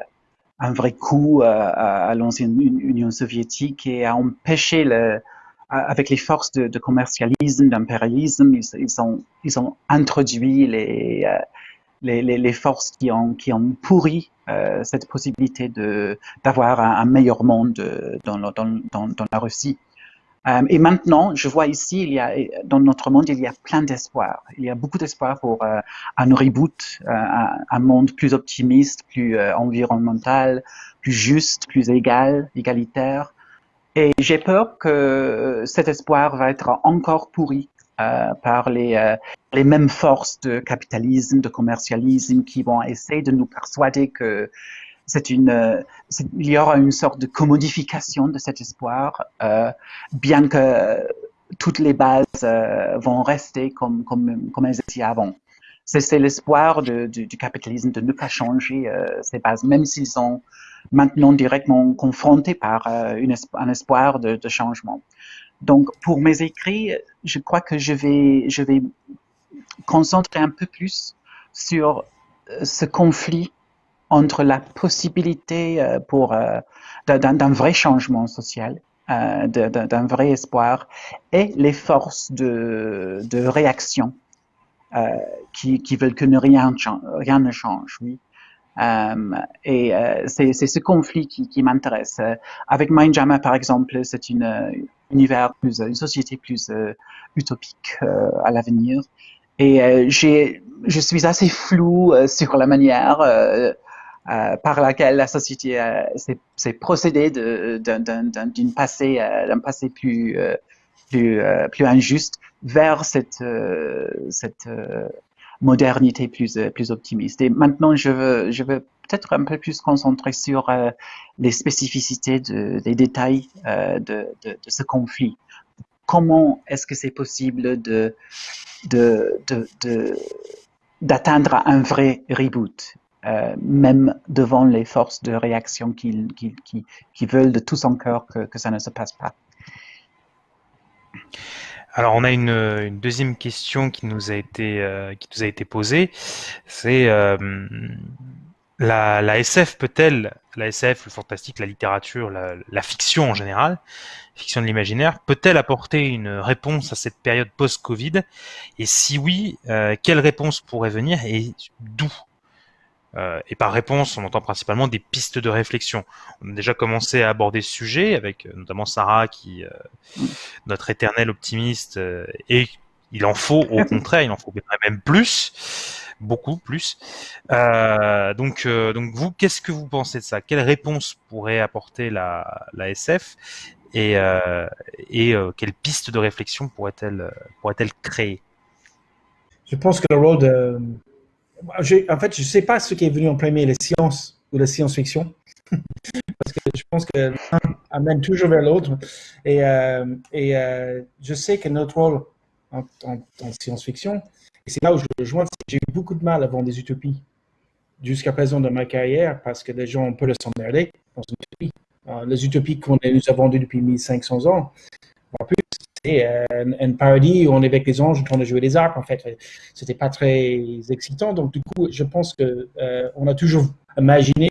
un vrai coup euh, à, l'ancienne Union soviétique et à empêcher le, avec les forces de, commercialisme, d'impérialisme, ils, ont, ils ont introduit les, euh, les, les, les, forces qui ont, qui ont pourri cette possibilité d'avoir un, meilleur monde dans, dans, dans la Russie. Euh, et maintenant, je vois ici, il y a, dans notre monde, il y a plein d'espoir. Il y a beaucoup d'espoir pour euh, un reboot, euh, un, monde plus optimiste, plus environnemental, plus juste, plus égal, égalitaire. Et j'ai peur que cet espoir va être encore pourri par les, les mêmes forces de capitalisme, de commercialisme qui vont essayer de nous persuader que c'est une, euh, il y aura une sorte de commodification de cet espoir, euh, bien que toutes les bases euh, vont rester comme, elles étaient avant. C'est l'espoir du, capitalisme de ne pas changer ces bases, même s'ils sont maintenant directement confrontés par un espoir de, de, changement. Donc, pour mes écrits, je crois que je vais, je vais concentrer un peu plus sur ce conflit entre la possibilité euh, pour euh, d'un vrai changement social, euh, d'un vrai espoir, et les forces de, de réaction qui, qui veulent que ne rien, rien ne change. Oui. et c'est ce conflit qui, qui m'intéresse. avec Mindjammer, par exemple, c'est une univers plus, une société plus utopique à l'avenir. Et j'ai, je suis assez flou sur la manière euh, par laquelle la société euh, s'est procédée euh, d'un passé plus, injuste vers cette, modernité plus, optimiste. Et maintenant, je veux, peut-être un peu plus concentrer sur les spécificités de, des détails de, ce conflit. Comment est-ce que c'est possible d'atteindre un vrai reboot? Même devant les forces de réaction qui, veulent de tout son cœur que, ça ne se passe pas. Alors on a une, deuxième question qui nous a été été posée, c'est la, la, SF peut-elle, la SF, le fantastique, la littérature, la, fiction en général, fiction de l'imaginaire, peut-elle apporter une réponse à cette période post-Covid? Et si oui, euh, quelle réponse pourrait venir et d'où? Euh, et par réponse, on entend principalement des pistes de réflexion. On a déjà commencé à aborder ce sujet avec euh, notamment Sarah, qui notre éternel optimiste, et il en faut au contraire, il en faut même plus beaucoup plus. Euh, donc, euh, donc vous, qu'est-ce que vous pensez de ça? Quelle réponse pourrait apporter la, la SF et, euh, et quelle piste de réflexion pourrait-elle pourrait-elle créer? Je pense que le rôle de... En fait, je ne sais pas ce qui est venu en premier, les sciences ou la science-fiction. Parce que je pense que l'un amène toujours vers l'autre. Et, et je sais que notre rôle en, en science-fiction, et c'est là où je rejoins, j'ai eu beaucoup de mal vendre des utopies jusqu'à présent dans ma carrière parce que les gens ont peur de s'emmerder dans une utopie. Euh, les utopies qu'on nous a vendues depuis 1500 ans, plus, c'est euh, un, paradis où on est avec les anges en train de jouer des arcs, en fait. C'était pas très excitant. Donc, du coup, je pense que euh, on a toujours imaginé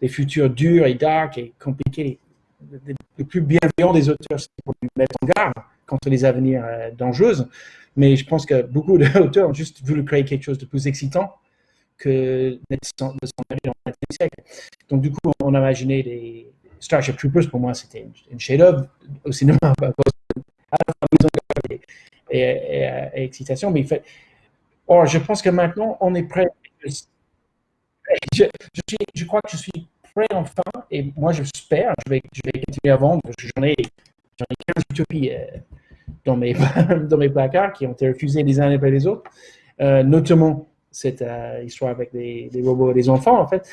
des futurs durs et dark et compliqués. Le plus bienveillant des auteurs, c'est pour nous mettre en garde contre les avenirs dangereux. Mais je pense que beaucoup d'auteurs ont juste voulu créer quelque chose de plus excitant que de s'en dans le siècle. Donc, du coup, on a imaginé des Starship Troopers. Pour moi, c'était une, chef-d'œuvre au cinéma et, et, et, excitation. Mais il fait... Or, je pense que maintenant, on est prêt. Je, crois que je suis prêt enfin, et moi, j'espère, je vais, je vais continuer à vendre. J'en ai, ai 15 utopies. Euh, dans mes, dans mes placards qui ont été refusés les uns après les autres, euh, notamment cette euh, histoire avec des, robots et des enfants, en fait.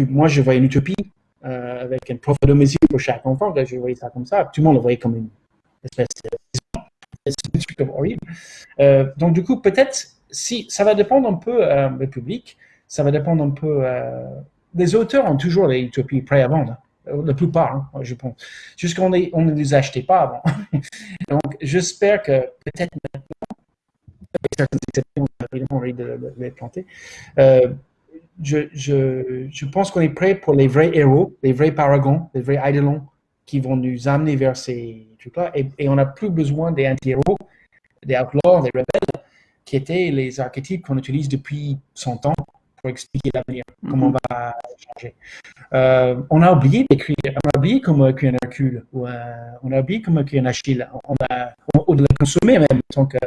Moi, je voyais une utopie avec un prof de musique pour chaque enfant. je voyais ça comme ça. Tout le monde le voyait comme une truc horrible. donc, du coup, peut-être, si ça va dépendre un peu du public, ça va dépendre un peu. les auteurs ont toujours les utopies prêts à vendre la plupart, hein, je pense. Juste qu'on on ne les achetait pas avant. Donc, j'espère que peut-être maintenant, avec certaines exceptions, évidemment, on de, les planter, euh, je, je, je, pense qu'on est prêt pour les vrais héros, les vrais paragons, les vrais idolons qui vont nous amener vers ces trucs-là. Et, et, on n'a plus besoin des anti-héros, des outlaws, des rebelles, qui étaient les archétypes qu'on utilise depuis 100 ans pour expliquer l'avenir, comment on va changer. Euh, on a oublié d'écrire, on a oublié comment écrire un Hercule, ou on a oublié comment écrire un Achille, on a, on, de le consommer même en tant que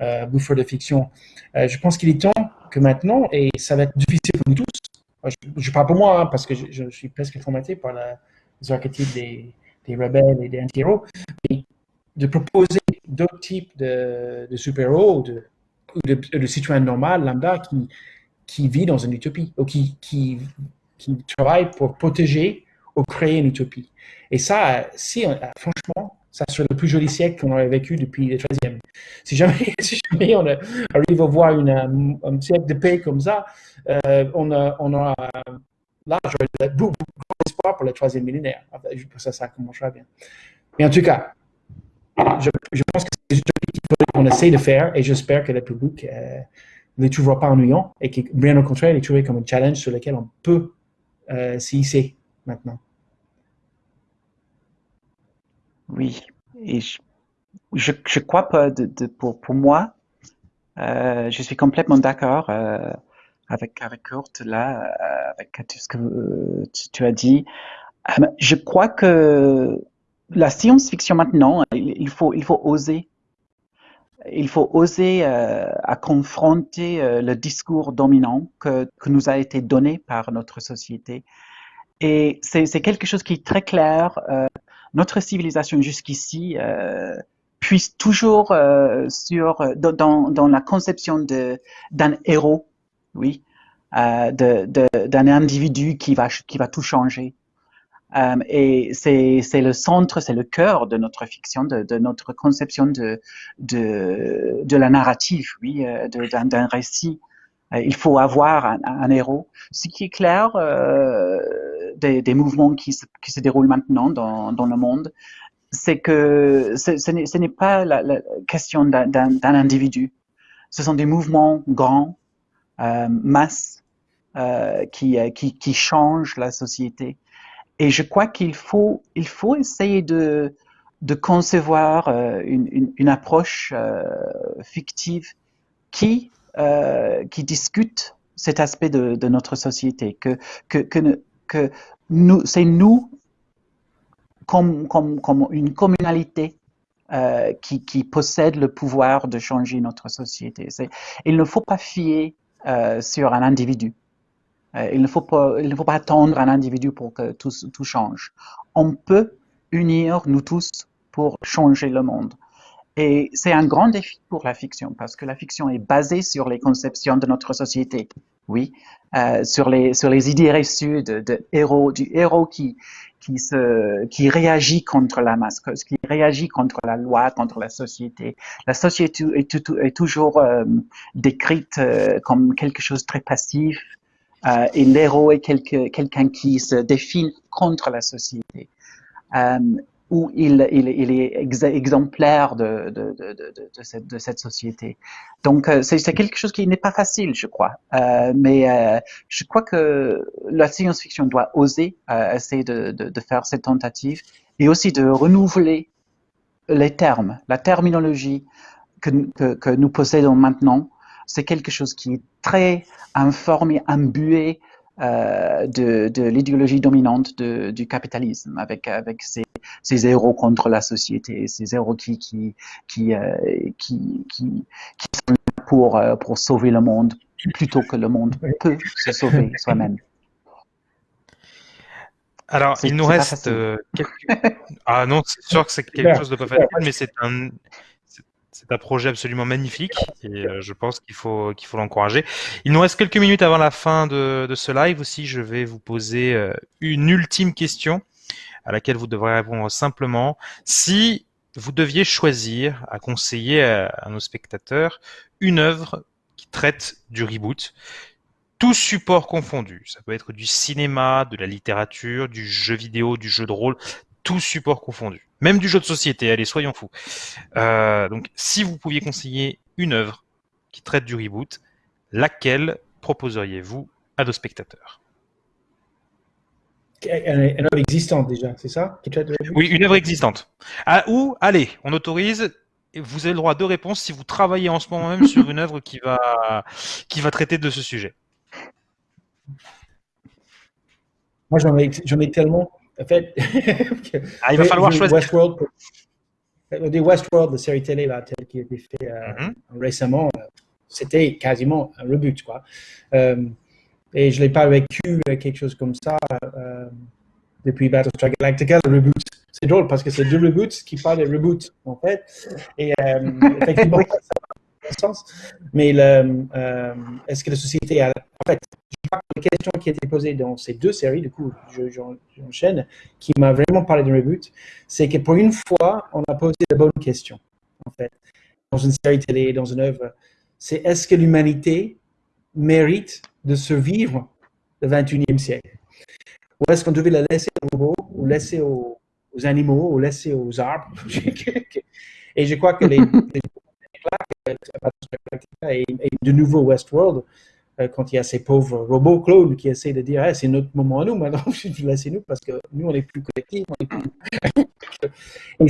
euh, bouffeur de fiction. Euh, je pense qu'il est temps que maintenant, et ça va être difficile pour nous tous, je, parle pour moi hein, parce que je, suis presque formaté par les archétypes des, des rebelles et des anti-héros, de proposer d'autres types de, super-héros ou de, de, de normaux, lambda, qui, qui vit dans une utopie, ou qui, qui, travaille pour protéger ou créer une utopie. Et ça, si, euh, franchement, ça serait le plus joli siècle qu'on aurait vécu depuis le 13e. Si jamais, si jamais on arrive à voir une, un, siècle de paix comme ça, euh, on, a, on aura là, j'aurais beaucoup, d'espoir pour le troisième millénaire. Ça, ça commencera bien. Mais en tout cas, je, pense que c'est ce qu'on essaie de faire et j'espère que le public euh, ne trouvera pas ennuyants et qui, bien au contraire, les trouver comme un challenge sur lequel on peut euh, s'y hisser maintenant. Oui, et je, je, crois pas, pour moi, euh, je suis complètement d'accord euh, avec, avec Kurt là, euh, avec tout ce que euh, tu, as dit. je crois que la science-fiction maintenant, il, faut, il faut oser il faut oser euh, à confronter euh, le discours dominant que, que, nous a été donné par notre société. Et c'est quelque chose qui est très clair. Euh, notre civilisation jusqu'ici euh, puise toujours euh, sur dans, dans, la conception d'un héros, oui, d'un de, individu qui va tout changer. Euh, et c'est le centre, c'est le cœur de notre fiction, de, notre conception de, la narrative, oui, euh, d'un récit il faut avoir un, héros. Ce qui est clair des, mouvements qui se, déroulent maintenant dans le monde, c'est que ce, n'est pas la, question d'un individu. Ce sont des mouvements grands, euh, masses, euh, qui, euh, qui, qui, changent la société. Et je crois qu'il faut, il faut essayer de, de concevoir une, une, approche fictive qui, qui discute cet aspect de, notre société, que, que, que, que nous, c'est nous comme, comme, comme une communalité qui, qui, possède le pouvoir de changer notre société. Il ne faut pas fier euh, sur un individu. Euh, il, ne faut pas, attendre un individu pour que tout, change. On peut unir nous tous pour changer le monde. Et c'est un grand défi pour la fiction parce que la fiction est basée sur les conceptions de notre société. Oui, euh, sur les idées reçues de héros, du héros qui qui, réagit contre la masse, qui réagit contre la loi, contre la société. La société est, toujours euh, décrite euh, comme quelque chose de très passif euh, et l'héros est quelqu'un qui se définit contre la société. Où il, est exemplaire de, cette, société. Donc, euh, c'est quelque chose qui n'est pas facile, je crois. Euh, mais euh, je crois que la science-fiction doit oser essayer de, faire cette tentative et aussi de renouveler les termes, la terminologie que, que, que nous possédons maintenant. C'est quelque chose qui est très informé, imbué euh, de, de l'idéologie dominante de, du capitalisme, avec, avec ces, ces héros contre la société, ces héros qui, qui, qui, euh, qui, qui, qui, sont là pour, euh, pour sauver le monde plutôt que le monde peut se sauver soi-même. Alors, il nous reste euh, quelques... Ah non, c'est sûr que c'est quelque chose de pas facile, mais c'est un, c'est un projet absolument magnifique et euh, je pense qu'il faut qu'il faut l'encourager. Il nous reste quelques minutes avant la fin de, de ce live aussi. Je vais vous poser euh, une ultime question à laquelle vous devrez répondre simplement. Si vous deviez choisir à conseiller à, à nos spectateurs une œuvre qui traite du reboot, tout support confondu. Ça peut être du cinéma, de la littérature, du jeu vidéo, du jeu de rôle, tout support confondu. Même du jeu de société, allez, soyons fous. Euh, donc, si vous pouviez conseiller une œuvre qui traite du reboot, laquelle proposeriez-vous à nos spectateurs? Une œuvre existante déjà, c'est ça Oui, une œuvre existante. Ah, ou, allez, on autorise, vous avez le droit à deux réponses si vous travaillez en ce moment même sur une œuvre qui va, qui va traiter de ce sujet. Moi, j'en ai, ai, tellement. En fait, ah, il va falloir choisir. Westworld, des Westworld, la série télé là, telle qui a été faite euh, mm -hmm. récemment, euh, c'était quasiment un reboot. Quoi. Euh, et je n'ai pas vécu quelque chose comme ça depuis Battlestar Galactica, le reboot. C'est drôle parce que c'est deux reboots qui parlent de reboot, en fait. Et effectivement, sens. Mais euh, est-ce que la société a... En fait, crois que la question qui a été posée dans ces deux séries, du coup, j'enchaîne, qui m'a vraiment parlé de reboot, c'est que pour une fois, on a posé la bonne question, en fait, dans une série télé, dans une œuvre. C'est est-ce que l'humanité mérite de survivre le 21e siècle? Ou est-ce qu'on devait la laisser aux robots, ou laisser aux, aux animaux, ou laisser aux arbres? Et je crois que les, les et, de nouveau Westworld, euh, quand il y a ces pauvres robots clones qui essaient de dire c'est notre moment à nous, maintenant laissez-nous parce que nous on est plus collectifs. et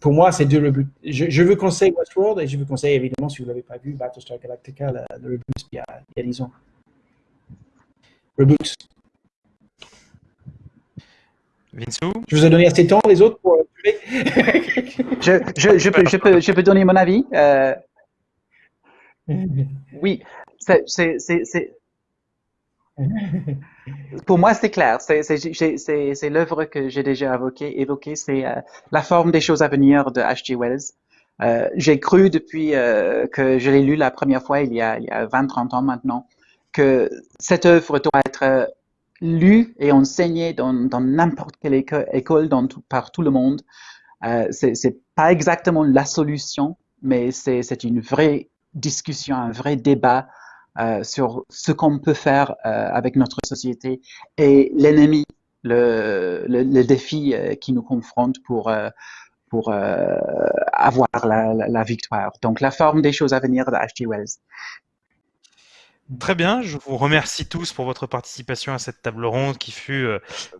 pour moi, c'est deux reboots. Je, je, veux conseiller Westworld et je veux conseiller évidemment, si vous ne l'avez pas vu, Battlestar Galactica, le, le reboot il y, a, il y a 10 ans. Reboot. Vinsou Je vous ai donné assez de temps, les autres, pour. je, je, je, peux, je, peux, je peux donner mon avis. Euh, oui, c'est, pour moi, c'est clair. C'est l'œuvre que j'ai déjà évoquée. Évoqué, c'est euh, La forme des choses à venir de H.G. Wells. Euh, j'ai cru depuis euh, que je l'ai lu la première fois, il y a, a 20-30 ans maintenant, que cette œuvre doit être lue et enseignée dans n'importe quelle école, dans par tout le monde. c'est pas exactement la solution, mais c'est une vraie discussion, un vrai débat sur ce qu'on peut faire euh, avec notre société et l'ennemi, le, défi euh, qui nous confronte pour, pour avoir la, victoire. Donc, la forme des choses à venir de H.G. Wells. Très bien, je vous remercie tous pour votre participation à cette table ronde qui fut euh,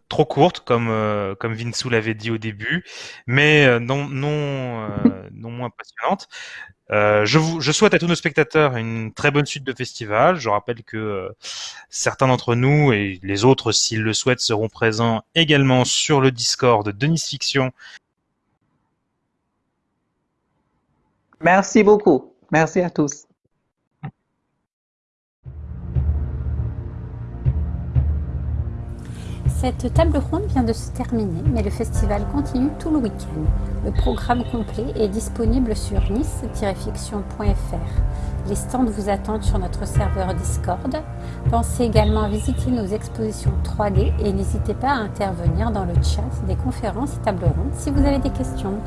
trop courte, comme euh, comme Vinsou l'avait dit au début, mais euh, non non non moins passionnante. je, vous, je souhaite à tous nos spectateurs une très bonne suite de festival. Je rappelle que certains d'entre nous et les autres, s'ils le souhaitent, seront présents également sur le Discord de Nice Fiction. Merci beaucoup. Merci à tous. Cette table ronde vient de se terminer, mais le festival continue tout le week-end. Le programme complet est disponible sur nice-fiction.fr. Les stands vous attendent sur notre serveur Discord. Pensez également à visiter nos expositions 3D et n'hésitez pas à intervenir dans le chat des conférences et tables rondes si vous avez des questions.